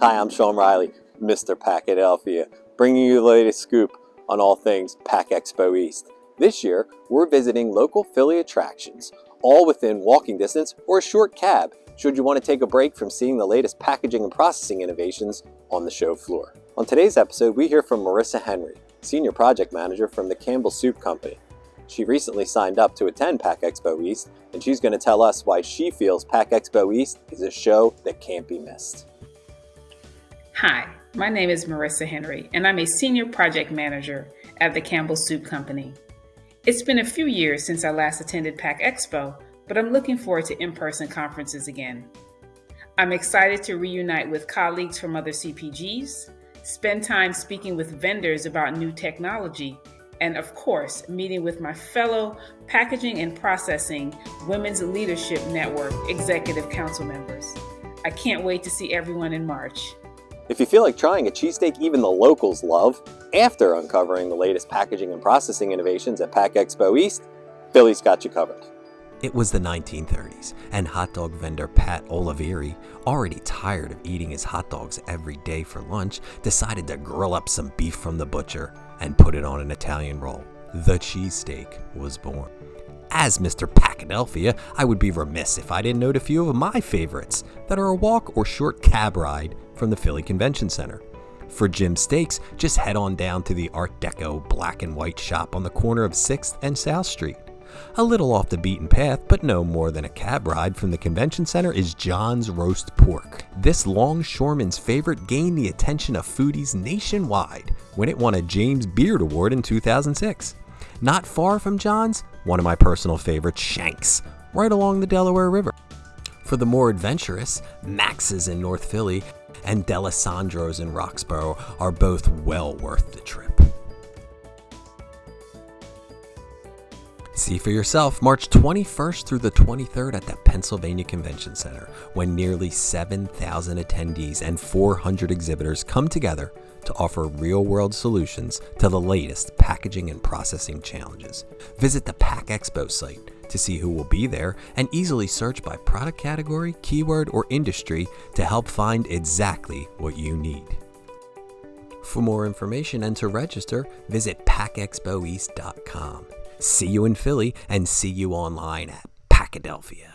Hi, I'm Sean Riley, Mr. Packadelphia, bringing you the latest scoop on all things Pack Expo East. This year, we're visiting local Philly attractions, all within walking distance or a short cab, should you want to take a break from seeing the latest packaging and processing innovations on the show floor. On today's episode, we hear from Marissa Henry, Senior Project Manager from the Campbell Soup Company. She recently signed up to attend Pack Expo East, and she's going to tell us why she feels Pack Expo East is a show that can't be missed. Hi, my name is Marissa Henry, and I'm a Senior Project Manager at the Campbell Soup Company. It's been a few years since I last attended Pack Expo, but I'm looking forward to in person conferences again. I'm excited to reunite with colleagues from other CPGs, spend time speaking with vendors about new technology, and of course, meeting with my fellow Packaging and Processing Women's Leadership Network Executive Council members. I can't wait to see everyone in March. If you feel like trying a cheesesteak even the locals love, after uncovering the latest packaging and processing innovations at Pack Expo East, Philly's got you covered. It was the 1930s, and hot dog vendor Pat Olivieri, already tired of eating his hot dogs every day for lunch, decided to grill up some beef from the butcher and put it on an Italian roll. The cheesesteak was born. As Mr. Packadelphia, I would be remiss if I didn't note a few of my favorites that are a walk or short cab ride from the Philly Convention Center. For Jim Steaks, just head on down to the Art Deco black and white shop on the corner of 6th and South Street. A little off the beaten path, but no more than a cab ride from the convention center is John's Roast Pork. This longshoreman's favorite gained the attention of foodies nationwide when it won a James Beard Award in 2006. Not far from John's, one of my personal favorites, Shanks, right along the Delaware River. For the more adventurous, Max's in North Philly and Dalessandro's in Roxborough are both well worth the trip. See for yourself March 21st through the 23rd at the Pennsylvania Convention Center, when nearly 7,000 attendees and 400 exhibitors come together to offer real world solutions to the latest packaging and processing challenges. Visit the Pack Expo site to see who will be there and easily search by product category, keyword, or industry to help find exactly what you need. For more information and to register, visit packexpoeast.com. See you in Philly and see you online at Packadelphia.